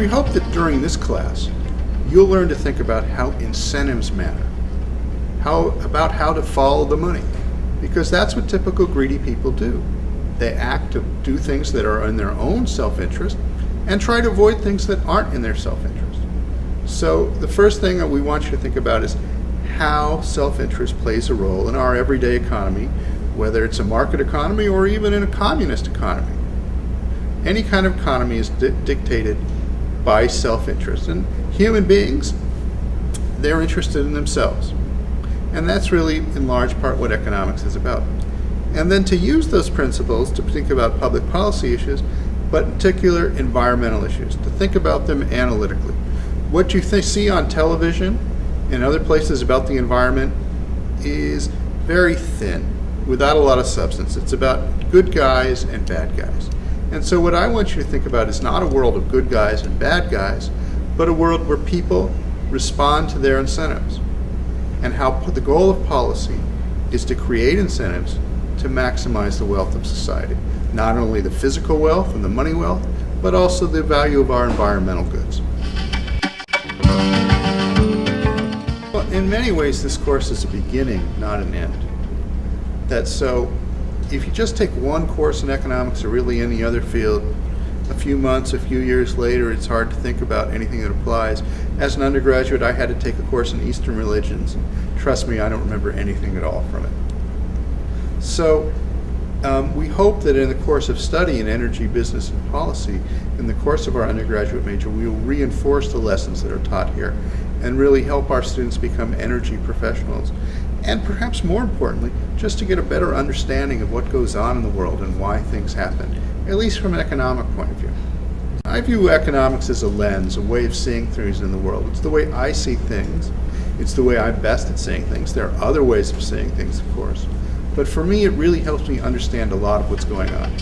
We hope that during this class, you'll learn to think about how incentives matter, how, about how to follow the money, because that's what typical greedy people do. They act to do things that are in their own self-interest and try to avoid things that aren't in their self-interest. So the first thing that we want you to think about is how self-interest plays a role in our everyday economy, whether it's a market economy or even in a communist economy. Any kind of economy is di dictated by self-interest. And human beings, they're interested in themselves. And that's really, in large part, what economics is about. And then to use those principles to think about public policy issues, but in particular environmental issues, to think about them analytically. What you see on television and other places about the environment is very thin, without a lot of substance. It's about good guys and bad guys. And so what I want you to think about is not a world of good guys and bad guys, but a world where people respond to their incentives. And how the goal of policy is to create incentives to maximize the wealth of society. Not only the physical wealth and the money wealth, but also the value of our environmental goods. Well, in many ways, this course is a beginning, not an end. That so if you just take one course in economics or really any other field, a few months, a few years later, it's hard to think about anything that applies. As an undergraduate, I had to take a course in Eastern religions. Trust me, I don't remember anything at all from it. So um, we hope that in the course of study in energy, business, and policy, in the course of our undergraduate major, we will reinforce the lessons that are taught here and really help our students become energy professionals and perhaps more importantly, just to get a better understanding of what goes on in the world and why things happen, at least from an economic point of view. I view economics as a lens, a way of seeing things in the world. It's the way I see things. It's the way I'm best at seeing things. There are other ways of seeing things, of course. But for me, it really helps me understand a lot of what's going on.